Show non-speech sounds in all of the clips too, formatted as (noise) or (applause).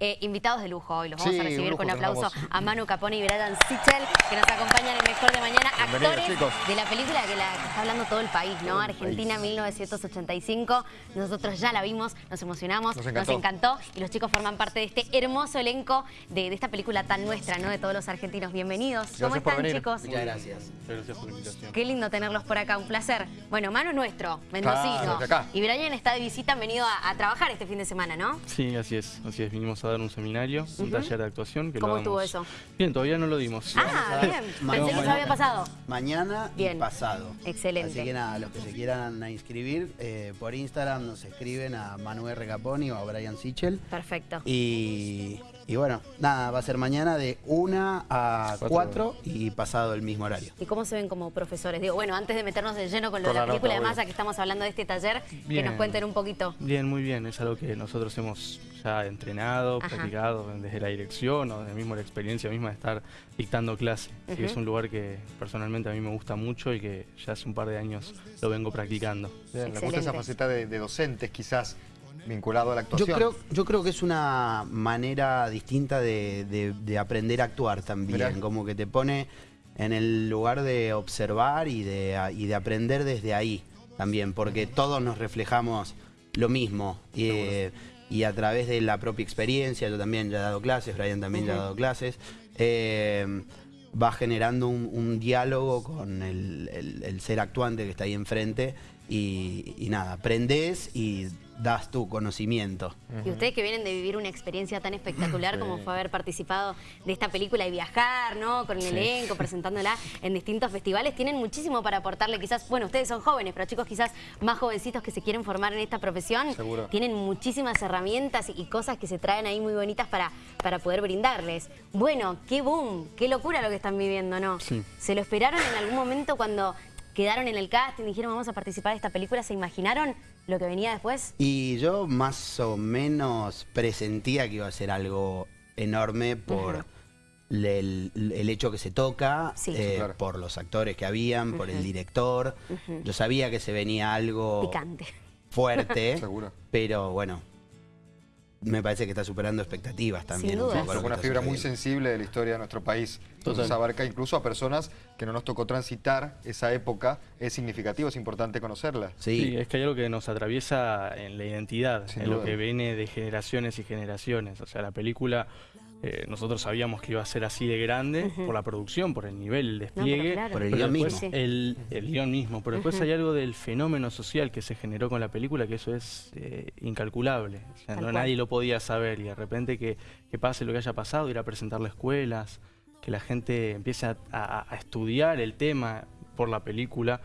Eh, invitados de lujo hoy, los vamos Sí, a recibir con un aplauso tenemos. a Manu Capone y Brian Sichel, que nos acompañan en Mejor de Mañana, actores chicos. de la película que, la, que está hablando todo el país, ¿no? El Argentina país. 1985, nosotros ya la vimos, nos emocionamos, Nos encantó. y los chicos forman parte de este hermoso elenco de, de esta película tan nuestra, ¿no? De todos los argentinos. Bienvenidos. ¿Cómo Gracias están, venir. chicos? Muchas gracias. Muchas gracias por la invitación. Qué lindo tenerlos por acá, un placer. Bueno, Manu es nuestro, mendocino. Claro. Y Brian está de visita, han venido a, a trabajar este fin de semana, ¿no? Sí, así es. Así es. Vinimos a dar un seminario, un taller de actuación. Que lo ¿Cómo estuvo eso? Bien, todavía no lo dimos. Ah, bien. Mañana. Pensé que eso había pasado. Mañana Bien. y pasado. Excelente. Así que nada, los que se quieran inscribir, eh, por Instagram nos escriben a Manuel Recaponi o a Brian Sichel. Perfecto. Y, y bueno, nada, va a ser mañana de 1 a Cuatro 4 y pasado el mismo horario. ¿Y cómo se ven como profesores? Digo, bueno, antes de meternos de lleno con lo Con de la la película, nota, además, ya que estamos hablando de este taller, que nos cuenten un poquito. Bien, muy bien. Es algo que nosotros hemos ya entrenado, Ajá. practicado desde la dirección o desde mismo la experiencia misma de estar dictando clase. Que es un lugar que personalmente a mí me gusta mucho y que ya hace un par de años lo vengo practicando. Bien, me gusta esa faceta de, de docentes, quizás, vinculado a la actuación. Yo creo, yo creo que es una manera distinta de, de- de aprender a actuar también, Mirá. como que te pone en el lugar de observar y de, y de aprender desde ahí también, porque todos nos reflejamos lo mismo. Eh, y a través de la propia experiencia, yo también ya he dado clases, Brian también ya ha dado clases, eh, va generando un, un diálogo con el, el- el ser actuante que está ahí enfrente y, y nada, aprendes y das tu conocimiento. Y ustedes que vienen de vivir una experiencia tan espectacular como fue haber participado de esta película y viajar, ¿no? Con el elenco, presentándola en distintos festivales, tienen muchísimo para aportarle. Quizás, bueno, ustedes son jóvenes, pero chicos quizás más jovencitos que se quieren formar en esta profesión, Seguro. tienen muchísimas herramientas y cosas que se traen ahí muy bonitas para, para poder brindarles. Bueno, qué boom, qué locura lo que están viviendo, ¿no? Sí. ¿Se lo esperaron en algún momento cuando quedaron en el casting, dijeron vamos a participar de esta película? ¿Se imaginaron lo que venía después? Y yo más o menos presentía que iba a ser algo enorme por el, el hecho que se toca, Sí. eh, Claro. por los actores que habían, por el director. Yo sabía que se venía algo Picante. fuerte, (laughs) Seguro. pero bueno, me parece que está superando expectativas también. Sin duda. que una fibra muy sensible de la historia de nuestro país. Entonces Total. abarca incluso a personas que no nos tocó transitar esa época. Es significativo, es importante conocerla. Sí, Sí, es que hay algo que nos atraviesa en la identidad, Sin en lo que viene de generaciones y generaciones. O sea, la película, eh, nosotros sabíamos que iba a ser así de grande por la producción, por el nivel, el No, despliegue. claro. Por el guion mismo. Sí. El, el guion mismo. Pero después hay algo del fenómeno social que se generó con la película que eso es eh, incalculable. O sea, Tal no, nadie lo podía saber y de repente que, que pase lo que haya pasado, ir a presentarlo a escuelas, que la gente empiece a, a- a estudiar el tema por la película.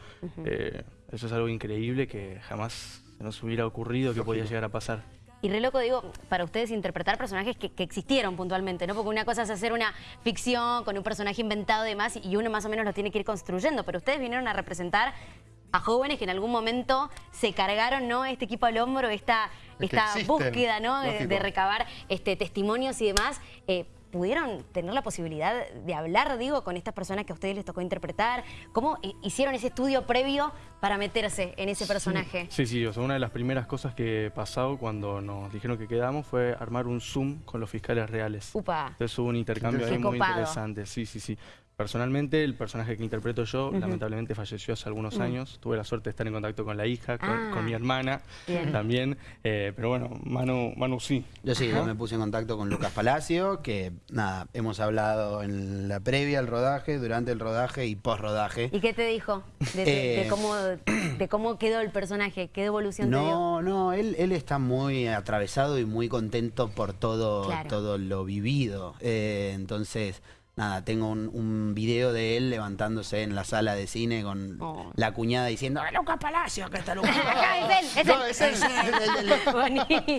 eh, eso es algo increíble que jamás se nos hubiera ocurrido que podía llegar a pasar. Y re loco, digo, para ustedes interpretar personajes que, que existieron puntualmente, ¿no? Porque una cosa es hacer una ficción con un personaje inventado y demás, y uno más o menos lo tiene que ir construyendo, pero ustedes vinieron a representar a jóvenes que en algún momento se cargaron, ¿no? Este equipo al hombro, esta, Es esta existen, búsqueda, ¿no? De recabar este, testimonios y demás. Eh, ¿Pudieron tener la posibilidad de hablar, digo, con estas personas que a ustedes les tocó interpretar? ¿Cómo hi- hicieron ese estudio previo para meterse en ese personaje? Sí, sí, o sea, una de las primeras cosas que pasó cuando nos dijeron que quedamos fue armar un Zoom con los fiscales reales. Upa. Entonces hubo un intercambio ahí muy interesante, sí, sí, sí. Personalmente, el personaje que interpreto yo, lamentablemente falleció hace algunos años. Tuve la suerte de estar en contacto con la hija, con, Ah. con mi hermana Bien. también. eh, pero bueno, Manu, Manu sí. Yo sí, yo me puse en contacto con Lucas Palacio, que nada, hemos hablado en la previa al rodaje, durante el rodaje y post rodaje. ¿Y qué te dijo de, de- de Eh, cómo, (clears throat) de cómo quedó el personaje? ¿Qué evolución te dio? No, no, él, él está muy atravesado y muy contento por todo, Claro. todo lo vivido. Eh, entonces, nada, tengo un, un video de él levantándose en la sala de cine con Oh. la cuñada diciendo ¡Ah, Lucas Palacio! Acá está Lucas. (laughs)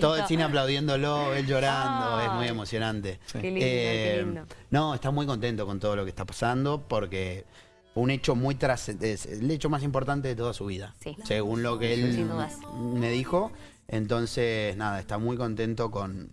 Todo el cine aplaudiéndolo, él llorando, es muy emocionante. Qué lindo, qué Eh, lindo. No, está muy contento con todo lo que está pasando porque fue un hecho muy trascendente, es el hecho más importante de toda su vida, Sí. según lo que él me dijo. Entonces, nada, está muy contento con,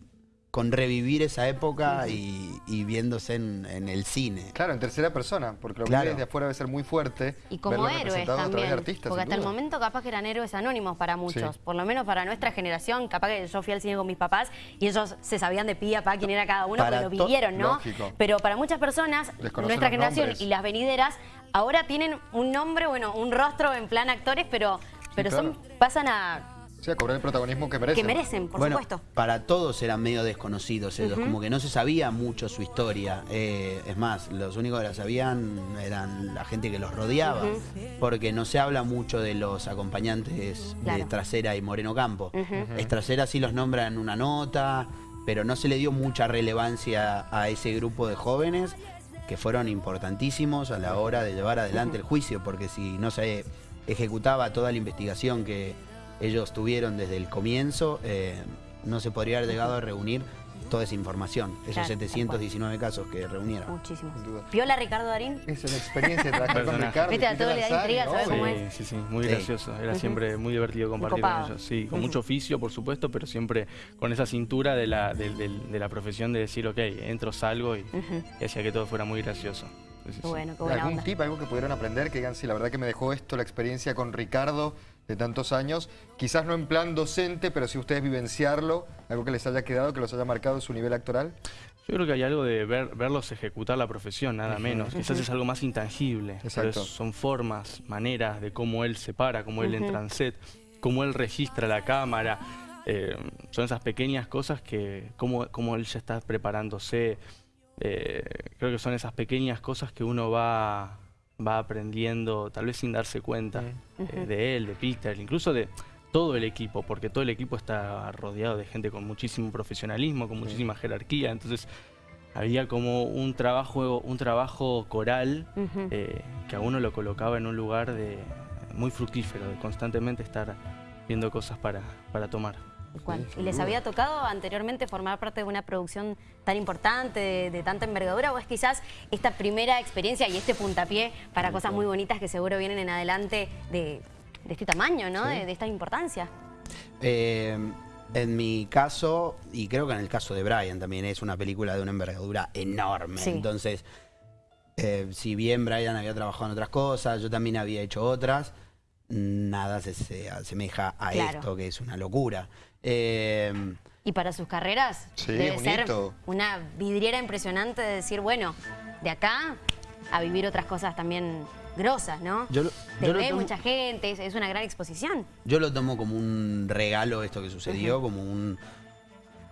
con revivir esa época y, y viéndose en, en el cine. Claro, en tercera persona, porque lo que Claro. viene desde afuera debe ser muy fuerte. Y como héroes también, de artistas, porque hasta el momento capaz que eran héroes anónimos para muchos, Sí. por lo menos para nuestra generación, capaz que yo fui al cine con mis papás y ellos se sabían de pie a pa quién era cada uno, Para porque lo vivieron, ¿no? Lógico. Pero para muchas personas, nuestra generación nombres. y las venideras, ahora tienen un nombre, bueno, un rostro en plan actores, pero, pero son, claro. pasan a... Sí, a cobrar el protagonismo que merecen. que merecen, por bueno, supuesto. para todos eran medio desconocidos ellos, como que no se sabía mucho su historia. Eh, es más, los únicos que la sabían eran la gente que los rodeaba, porque no se habla mucho de los acompañantes de. Trasera y Moreno Campo. Trasera sí los nombra en una nota, pero no se le dio mucha relevancia a ese grupo de jóvenes que fueron importantísimos a la hora de llevar adelante el juicio, porque si no se ejecutaba toda la investigación que ellos tuvieron desde el comienzo, eh, no se podría haber llegado a reunir toda esa información, esos Claro, tal 719 casos que reunieron. Muchísimo. Sin duda. ¿Viola Ricardo Darín? Esa es la experiencia de trabajar con. Ricardo. Viste, a todo le da intriga saber cómo es. Sí, sí, sí, muy Sí. gracioso. Era siempre muy divertido compartir con ellos. Sí, con mucho oficio, por supuesto, pero siempre con esa cintura de la, del- del- de la profesión de decir, ok, entro, salgo y, y hacía que todo fuera muy gracioso. Sí, sí, sí. Qué bueno, qué buena ¿Algún onda. tip, algo que pudieron aprender? Que digan, sí, la verdad que me dejó esto, la experiencia con Ricardo de tantos años. Quizás no en plan docente, pero si ustedes vivenciarlo, algo que les haya quedado, que los haya marcado en su nivel actoral. Yo creo que hay algo de ver, verlos ejecutar la profesión, nada menos. Quizás es algo más intangible. pero Exacto. es- son formas, maneras de cómo él se para, cómo él entra en set, cómo él registra la cámara. Eh, son esas pequeñas cosas que, cómo, cómo él ya está preparándose. Eh, creo que son esas pequeñas cosas que uno va, va aprendiendo, tal vez sin darse cuenta, eh, de él, de Peter, incluso de todo el equipo, porque todo el equipo está rodeado de gente con muchísimo profesionalismo, con muchísima jerarquía, entonces había como un trabajo, un trabajo coral eh, que a uno lo colocaba en un lugar de muy fructífero, de constantemente estar viendo cosas para, para tomar. ¿Y les había tocado anteriormente formar parte de una producción tan importante, de, de tanta envergadura, o es quizás esta primera experiencia y este puntapié para cosas muy bonitas que seguro vienen en adelante de, de este tamaño, ¿no? De, de esta importancia. Eh, en mi caso, y creo que en el caso de Brian también, es una película de una envergadura enorme. Entonces, eh, si bien Brian había trabajado en otras cosas, yo también había hecho otras, nada se, se asemeja a Claro. esto, que es una locura. Eh, Y para sus carreras Sí, debe ser una vidriera impresionante de decir, bueno, de acá a vivir otras cosas también grosas, ¿no? Yo lo- Te yo lo ve tomo- mucha gente, es, es una gran exposición. Yo lo tomo como un regalo esto que sucedió, como un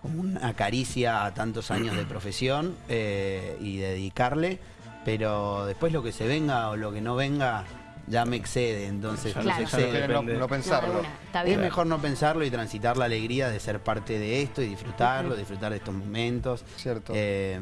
como una caricia a tantos años de profesión eh, y dedicarle, pero después lo que se venga o lo que no venga ya me excede, entonces Ya no Claro. sé, ya no excede. no, depende. no pensarlo. No, Es mejor no pensarlo y transitar la alegría de ser parte de esto y disfrutarlo, disfrutar de estos momentos. Cierto. Eh,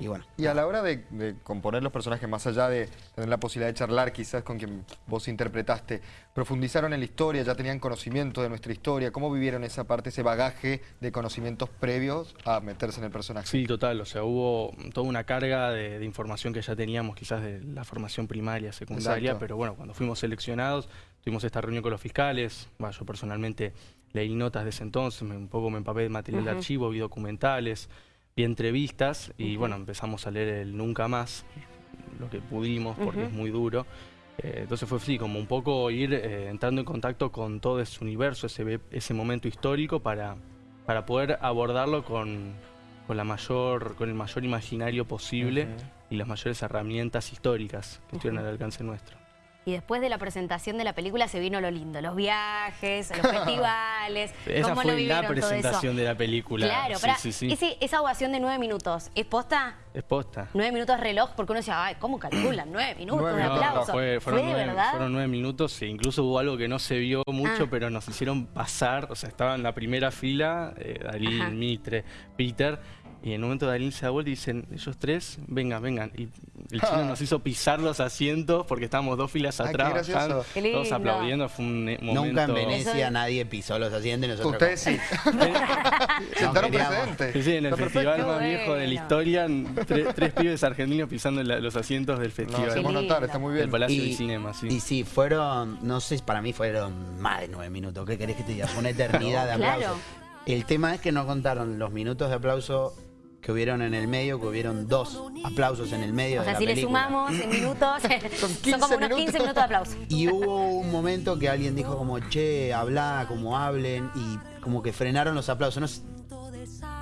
y bueno. Y a la hora de, de componer los personajes, más allá de tener la posibilidad de charlar quizás con quien vos interpretaste, profundizaron en la historia, ya tenían conocimiento de nuestra historia, ¿cómo vivieron esa parte, ese bagaje de conocimientos previos a meterse en el personaje? Sí, total, o sea, hubo toda una carga de, de información que ya teníamos quizás de la formación primaria, secundaria, Exacto. pero bueno, cuando fuimos seleccionados, tuvimos esta reunión con los fiscales, bueno, yo personalmente leí notas de ese entonces, me- un poco me empapé de material de archivo, vi documentales, vi entrevistas y bueno, empezamos a leer el Nunca Más, lo que pudimos, porque es muy duro. Eh, entonces fue así, como un poco ir eh, entrando en contacto con todo ese universo, ese, ese momento histórico para, para poder abordarlo con, con, la mayor, con el mayor imaginario posible y las mayores herramientas históricas que estuvieran al alcance nuestro. Y después de la presentación de la película se vino lo lindo, los viajes, los (laughs) festivales. Esa ¿Cómo lo fue la vivieron todo eso? presentación de la película. Claro, sí, pará, sí, sí. ese- esa ovación de nueve minutos, ¿es posta? Es posta. Nueve minutos reloj, porque uno decía, ay, ¿cómo calculan? (clears throat) Nueve minutos, Nueve un No, aplauso. fue- fueron, nueve, verdad? fueron nueve minutos e incluso hubo algo que no se vio mucho, Ah. pero nos hicieron pasar, o sea, estaba en la primera fila, eh, Dalí. Mitre, Peter, y en un momento Dalí se da vuelta y dicen, ellos tres, vengan, vengan. Y el (laughs) chino nos hizo pisar los asientos porque estábamos dos filas qué atrás, bajando, todos aplaudiendo, fue un eh, momento... Nunca en Venecia Eso nadie pisó los asientos y nosotros. Ustedes sí. (laughs) Sentaron queríamos. precedente. Sí, sí, en el Está festival perfecto. más viejo de la historia, tres, tres pibes argentinos pisando la- los asientos del No, festival. hacemos Qué notar, está muy bien. Palacio del Cinema, sí. Y sí, fueron, no sé, para mí fueron más de nueve minutos. ¿Qué querés que te diga? Fue una eternidad de Claro. aplausos. El tema es que no contaron los minutos de aplauso que hubieron en el medio, que hubieron dos aplausos en el medio O de sea, la si le sumamos en minutos, (laughs) son, 15 como unos 15 minutos. minutos de aplauso. Y hubo un momento que alguien dijo como, che, habla, como hablen, y como que frenaron los aplausos. No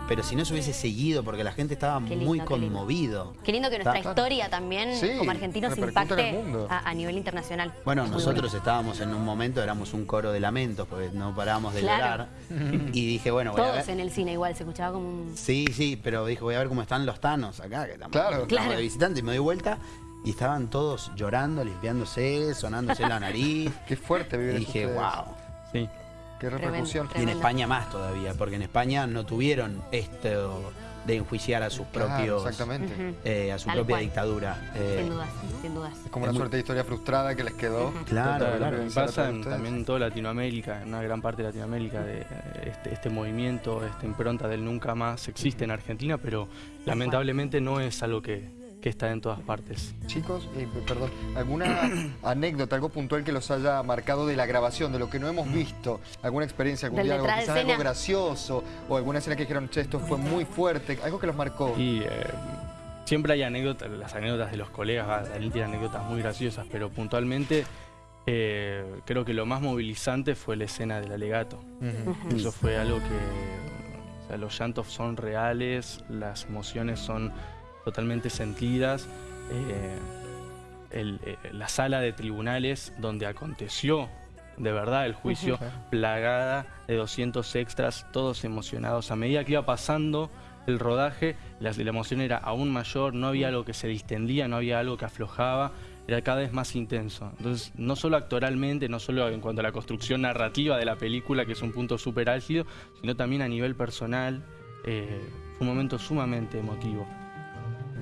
pero si no se hubiese seguido, porque la gente estaba lindo, muy qué lindo. conmovido. Qué lindo que nuestra Está- historia también, Sí, como argentinos, impacte a, a nivel internacional. Bueno, Muy nosotros estábamos en un momento, éramos un coro de lamentos, porque no parábamos de Claro. llorar. Y dije, bueno, voy a Todos ver. en el cine igual, se escuchaba como un... Sí, sí, pero dije, voy a ver cómo están los tanos acá, que estamos, Claro. estamos Claro. de visitante. Y me doy vuelta y estaban todos llorando, limpiándose, sonándose la nariz. (laughs) Qué fuerte vivir y dije, ustedes. wow. Sí. Qué repercusión. Y en. España más todavía, porque en España no tuvieron esto de enjuiciar a sus Claro, propios, exactamente. Eh, a su Tal propia cual. dictadura. Eh, Sin dudas, sin dudas. Es como una Es muy- suerte de historia frustrada que les quedó. Claro, claro. pasa en- también en toda Latinoamérica, en una gran parte de Latinoamérica, de, eh, este, este movimiento, esta impronta del nunca más existe en Argentina, pero lamentablemente no es algo que, que está en todas partes. Chicos, eh, perdón, ¿alguna (clears throat) anécdota, algo puntual que los haya marcado de la grabación, de lo que no hemos visto? ¿Alguna experiencia, algún Del quizás algo gracioso? ¿O alguna escena que dijeron, che, esto fue muy fuerte? Algo que los marcó. Y eh, siempre hay anécdotas, las anécdotas de los colegas, Daniel tiene anécdotas muy graciosas, pero puntualmente eh, creo que lo más movilizante fue la escena del alegato. Eso fue algo que, o sea, los llantos son reales, las emociones son totalmente sentidas. eh, el- eh, la sala de tribunales donde aconteció de verdad el juicio, plagada de 200 extras, todos emocionados. A medida que iba pasando el rodaje, la, la emoción era aún mayor, no había algo que se distendía, no había algo que aflojaba, era cada vez más intenso. Entonces, no solo actoralmente, no solo en cuanto a la construcción narrativa de la película, que es un punto súper álgido, sino también a nivel personal, eh, fue un momento sumamente emotivo.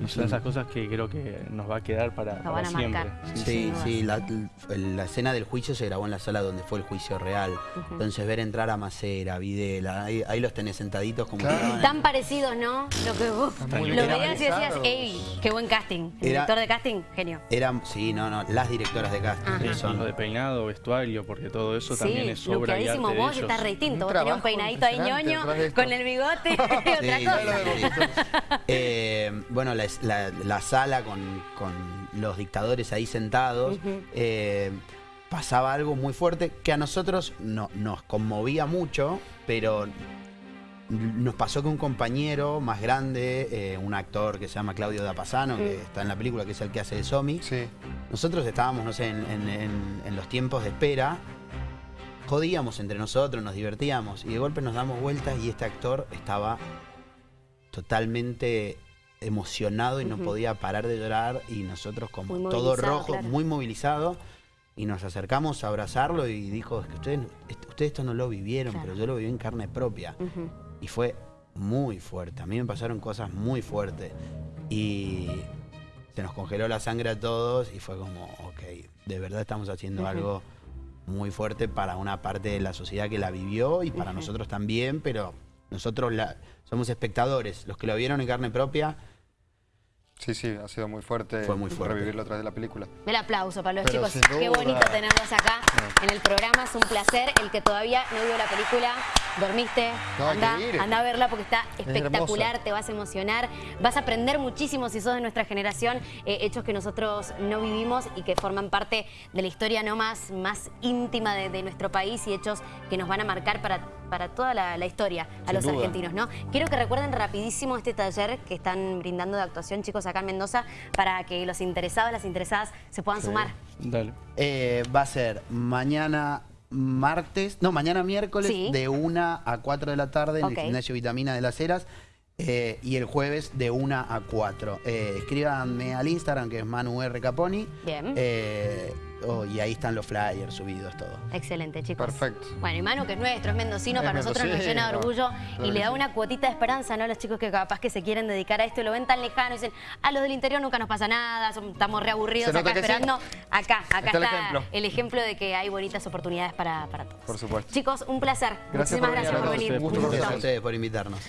Y son esas cosas que creo que nos va a quedar para, Nos para van a siempre. marcar. Sí, Sí, la, la escena del juicio se grabó en la sala donde fue el juicio real. Entonces ver entrar a Macera, Videla, ahí, ahí los tenés sentaditos como Claro. en- Tan parecidos, ¿no? Lo que vos lo veías y decías, ey, qué buen casting. El Era- director de casting, genio. Eran, sí, no, no, las directoras de casting. Que Sí, son- lo de peinado, vestuario, porque todo eso también es obra y arte luqueadísimo de vos, ellos. estás re distinto. Un Vos tenías un peinadito ahí ñoño, con el bigote y (laughs) otra Sí, cosa. (laughs) Eh, bueno, la, la- la sala con, con los dictadores ahí sentados, eh, pasaba algo muy fuerte que a nosotros no, nos conmovía mucho, pero nos pasó que un compañero más grande, eh, un actor que se llama Claudio Dapasano, que está en la película, que es el que hace de Somi, Sí. nosotros estábamos, no sé, en, en- en- en los tiempos de espera, jodíamos entre nosotros, nos divertíamos, y de golpe nos damos vueltas y este actor estaba totalmente emocionado y no podía parar de llorar y nosotros como todo rojo, claro. muy movilizado, y nos acercamos a abrazarlo y dijo, es que ustedes, ustedes esto no lo vivieron, Claro. pero yo lo viví en carne propia. Y fue muy fuerte. A mí me pasaron cosas muy fuertes. Y se nos congeló la sangre a todos y fue como, ok, de verdad estamos haciendo algo muy fuerte para una parte de la sociedad que la vivió y para nosotros también, pero nosotros la, somos espectadores. Los que lo vieron en carne propia, Sí, sí, ha sido muy fuerte, Fue muy fuerte. revivirlo a través de la película. El aplauso para los Pero chicos. Qué bonito tenerlos acá en el programa. Es un placer. El que todavía no vio la película, dormiste, No, anda, anda a verla porque está espectacular, te vas a emocionar. Vas a aprender muchísimo si sos de nuestra generación, eh, hechos que nosotros no vivimos y que forman parte de la historia no más, más íntima de, de nuestro país y hechos que nos van a marcar para, para toda la, la historia a Sin los duda. argentinos. ¿no? Quiero que recuerden rapidísimo este taller que están brindando de actuación, chicos, acá en Mendoza, para que los interesados, las interesadas se puedan sumar. Dale. eh, va a ser mañana martes, no, mañana miércoles Sí. de 1 a 4 de la tarde en Ok. el gimnasio Vitamina de las Heras. eh, y el jueves de 1 a 4. Eh, escríbanme al Instagram que es Manu R. Caponi. Bien. eh, oh, y ahí están los flyers subidos, todo. Excelente, chicos. Perfecto. Bueno, y Manu, que es nuestro, es mendocino, Es para nosotros nos mendocino, llena de orgullo claro y le da sí. una cuotita de esperanza, ¿no? A los chicos que capaz que se quieren dedicar a esto y lo ven tan lejano y dicen, a los del interior nunca nos pasa nada, son- estamos reaburridos Se nota acá que sí. esperando. Acá, acá Está está, el ejemplo. el ejemplo de que hay bonitas oportunidades para, para todos. Por supuesto. Chicos, un placer. Gracias Muchísimas por gracias por venir. Un gusto Gracias a ustedes por invitarnos.